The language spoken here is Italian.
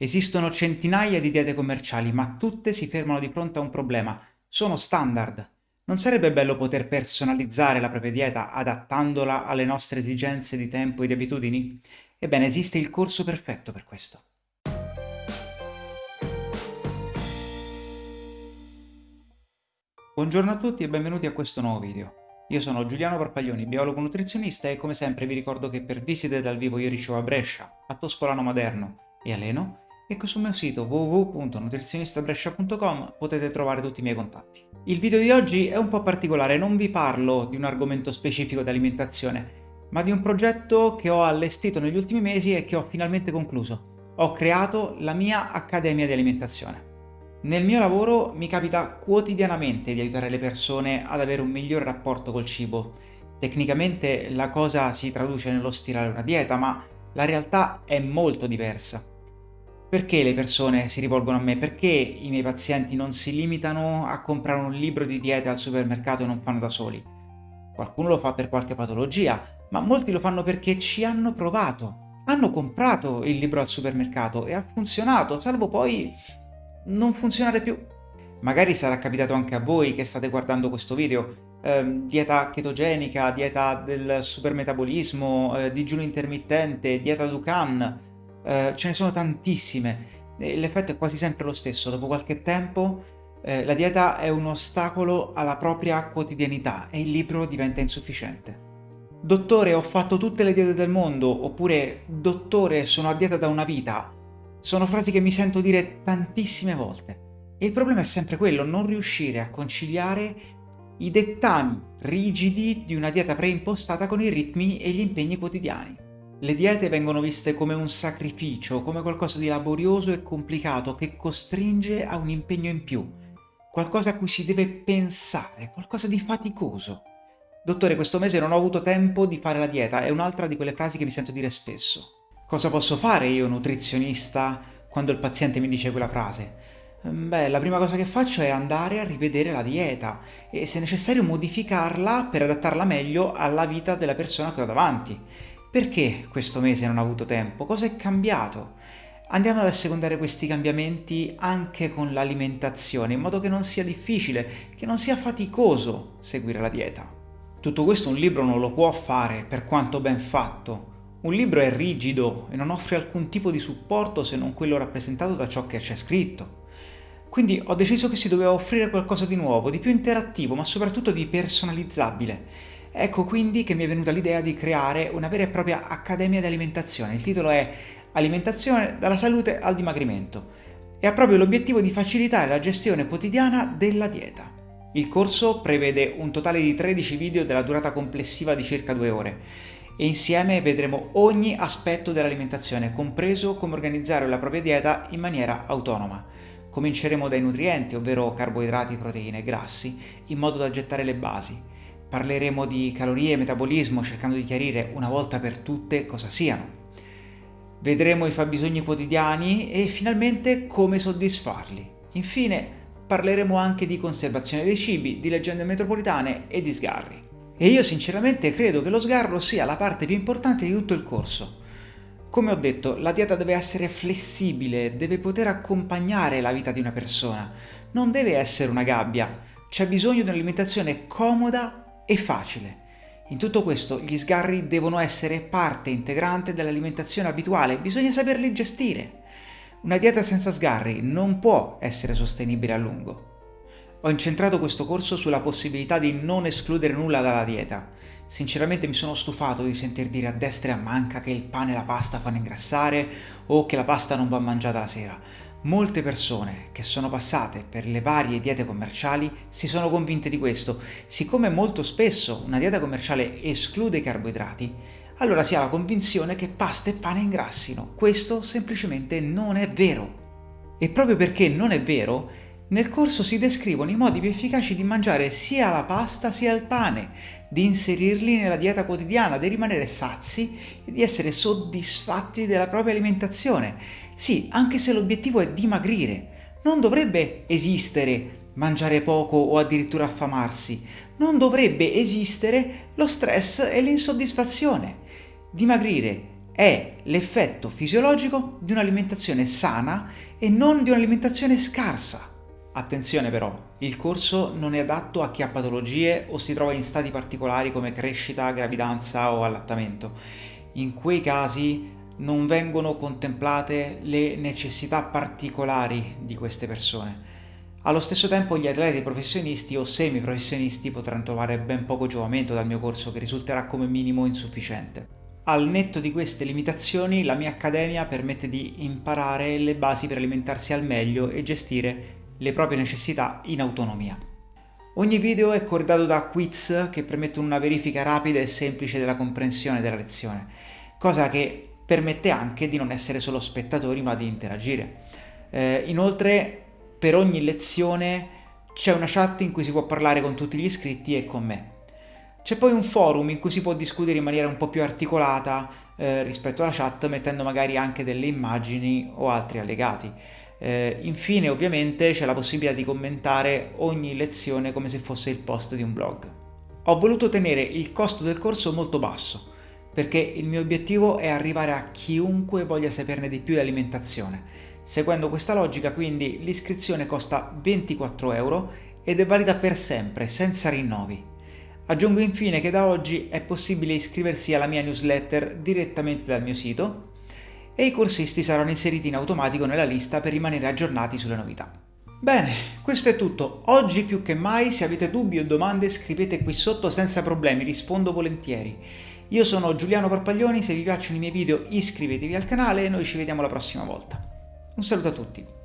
Esistono centinaia di diete commerciali, ma tutte si fermano di fronte a un problema. Sono standard. Non sarebbe bello poter personalizzare la propria dieta adattandola alle nostre esigenze di tempo e di abitudini? Ebbene, esiste il corso perfetto per questo. Buongiorno a tutti e benvenuti a questo nuovo video. Io sono Giuliano Parpaglioni, biologo nutrizionista e come sempre vi ricordo che per visite dal vivo io ricevo a Brescia, a Toscolano Maderno e a Leno e che sul mio sito www.nutrizionistabrescia.com potete trovare tutti i miei contatti. Il video di oggi è un po' particolare, non vi parlo di un argomento specifico di alimentazione, ma di un progetto che ho allestito negli ultimi mesi e che ho finalmente concluso. Ho creato la mia Accademia di Alimentazione. Nel mio lavoro mi capita quotidianamente di aiutare le persone ad avere un migliore rapporto col cibo. Tecnicamente la cosa si traduce nello stilare una dieta, ma la realtà è molto diversa. Perché le persone si rivolgono a me? Perché i miei pazienti non si limitano a comprare un libro di dieta al supermercato e non fanno da soli? Qualcuno lo fa per qualche patologia, ma molti lo fanno perché ci hanno provato. Hanno comprato il libro al supermercato e ha funzionato, salvo poi non funzionare più. Magari sarà capitato anche a voi che state guardando questo video, eh, dieta chetogenica, dieta del supermetabolismo, eh, digiuno intermittente, dieta Dukan, eh, ce ne sono tantissime. L'effetto è quasi sempre lo stesso, dopo qualche tempo eh, la dieta è un ostacolo alla propria quotidianità e il libro diventa insufficiente. Dottore, ho fatto tutte le diete del mondo, oppure dottore, sono a dieta da una vita. Sono frasi che mi sento dire tantissime volte. E il problema è sempre quello, non riuscire a conciliare i dettami rigidi di una dieta preimpostata con i ritmi e gli impegni quotidiani. Le diete vengono viste come un sacrificio, come qualcosa di laborioso e complicato che costringe a un impegno in più, qualcosa a cui si deve pensare, qualcosa di faticoso. Dottore, questo mese non ho avuto tempo di fare la dieta, è un'altra di quelle frasi che mi sento dire spesso. Cosa posso fare io, nutrizionista, quando il paziente mi dice quella frase? Beh, la prima cosa che faccio è andare a rivedere la dieta e se necessario modificarla per adattarla meglio alla vita della persona che ho davanti. Perché questo mese non ho avuto tempo? Cosa è cambiato? Andiamo ad assecondare questi cambiamenti anche con l'alimentazione, in modo che non sia difficile, che non sia faticoso seguire la dieta. Tutto questo un libro non lo può fare, per quanto ben fatto. Un libro è rigido e non offre alcun tipo di supporto se non quello rappresentato da ciò che c'è scritto. Quindi ho deciso che si doveva offrire qualcosa di nuovo, di più interattivo, ma soprattutto di personalizzabile. Ecco quindi che mi è venuta l'idea di creare una vera e propria accademia di alimentazione. Il titolo è Alimentazione dalla salute al dimagrimento e ha proprio l'obiettivo di facilitare la gestione quotidiana della dieta. Il corso prevede un totale di 13 video della durata complessiva di circa due ore e insieme vedremo ogni aspetto dell'alimentazione, compreso come organizzare la propria dieta in maniera autonoma. Cominceremo dai nutrienti, ovvero carboidrati, proteine e grassi, in modo da gettare le basi. Parleremo di calorie e metabolismo cercando di chiarire una volta per tutte cosa siano. Vedremo i fabbisogni quotidiani e finalmente come soddisfarli. Infine parleremo anche di conservazione dei cibi, di leggende metropolitane e di sgarri. E io sinceramente credo che lo sgarro sia la parte più importante di tutto il corso. Come ho detto, la dieta deve essere flessibile, deve poter accompagnare la vita di una persona, non deve essere una gabbia. C'è bisogno di un'alimentazione comoda e facile. In tutto questo gli sgarri devono essere parte integrante dell'alimentazione abituale, bisogna saperli gestire. Una dieta senza sgarri non può essere sostenibile a lungo. Ho incentrato questo corso sulla possibilità di non escludere nulla dalla dieta. Sinceramente mi sono stufato di sentir dire a destra e a manca che il pane e la pasta fanno ingrassare o che la pasta non va mangiata la sera. Molte persone che sono passate per le varie diete commerciali si sono convinte di questo. Siccome molto spesso una dieta commerciale esclude i carboidrati, allora si ha la convinzione che pasta e pane ingrassino. Questo semplicemente non è vero. E proprio perché non è vero, nel corso si descrivono i modi più efficaci di mangiare sia la pasta sia il pane, di inserirli nella dieta quotidiana, di rimanere sazi e di essere soddisfatti della propria alimentazione sì, anche se l'obiettivo è dimagrire. Non dovrebbe esistere mangiare poco o addirittura affamarsi. Non dovrebbe esistere lo stress e l'insoddisfazione. Dimagrire è l'effetto fisiologico di un'alimentazione sana e non di un'alimentazione scarsa. Attenzione però, il corso non è adatto a chi ha patologie o si trova in stati particolari come crescita, gravidanza o allattamento. In quei casi non vengono contemplate le necessità particolari di queste persone. Allo stesso tempo gli atleti professionisti o semi-professionisti potranno trovare ben poco giovamento dal mio corso che risulterà come minimo insufficiente. Al netto di queste limitazioni la mia accademia permette di imparare le basi per alimentarsi al meglio e gestire le proprie necessità in autonomia. Ogni video è corredato da quiz che permettono una verifica rapida e semplice della comprensione della lezione, cosa che permette anche di non essere solo spettatori ma di interagire. Eh, inoltre per ogni lezione c'è una chat in cui si può parlare con tutti gli iscritti e con me. C'è poi un forum in cui si può discutere in maniera un po' più articolata eh, rispetto alla chat, mettendo magari anche delle immagini o altri allegati. Eh, infine, ovviamente, c'è la possibilità di commentare ogni lezione come se fosse il post di un blog. Ho voluto tenere il costo del corso molto basso, perché il mio obiettivo è arrivare a chiunque voglia saperne di più di alimentazione. Seguendo questa logica quindi l'iscrizione costa 24 euro ed è valida per sempre, senza rinnovi. Aggiungo infine che da oggi è possibile iscriversi alla mia newsletter direttamente dal mio sito e i corsisti saranno inseriti in automatico nella lista per rimanere aggiornati sulle novità. Bene, questo è tutto. Oggi più che mai se avete dubbi o domande scrivete qui sotto senza problemi, rispondo volentieri. Io sono Giuliano Parpaglioni, se vi piacciono i miei video iscrivetevi al canale e noi ci vediamo la prossima volta. Un saluto a tutti!